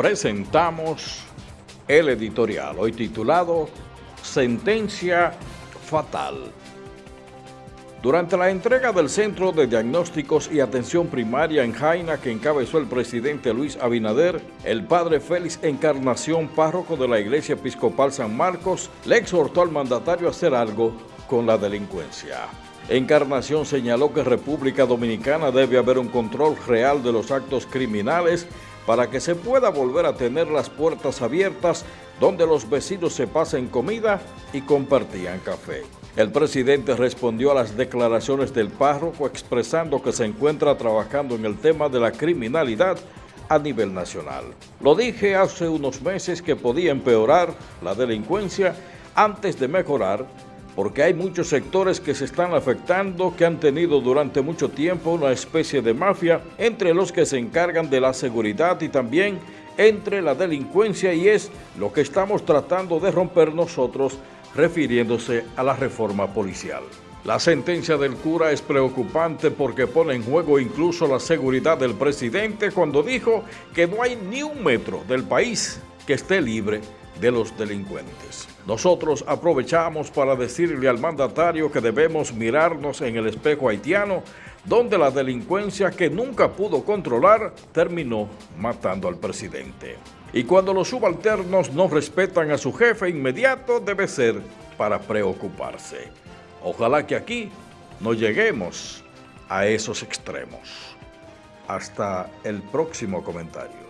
presentamos el editorial, hoy titulado Sentencia Fatal. Durante la entrega del Centro de Diagnósticos y Atención Primaria en Jaina que encabezó el presidente Luis Abinader, el padre Félix Encarnación, párroco de la Iglesia Episcopal San Marcos, le exhortó al mandatario a hacer algo con la delincuencia. Encarnación señaló que República Dominicana debe haber un control real de los actos criminales para que se pueda volver a tener las puertas abiertas donde los vecinos se pasen comida y compartían café. El presidente respondió a las declaraciones del párroco expresando que se encuentra trabajando en el tema de la criminalidad a nivel nacional. Lo dije hace unos meses que podía empeorar la delincuencia antes de mejorar porque hay muchos sectores que se están afectando que han tenido durante mucho tiempo una especie de mafia entre los que se encargan de la seguridad y también entre la delincuencia y es lo que estamos tratando de romper nosotros refiriéndose a la reforma policial. La sentencia del cura es preocupante porque pone en juego incluso la seguridad del presidente cuando dijo que no hay ni un metro del país que esté libre de los delincuentes. Nosotros aprovechamos para decirle al mandatario que debemos mirarnos en el espejo haitiano, donde la delincuencia que nunca pudo controlar terminó matando al presidente. Y cuando los subalternos no respetan a su jefe inmediato, debe ser para preocuparse. Ojalá que aquí no lleguemos a esos extremos. Hasta el próximo comentario.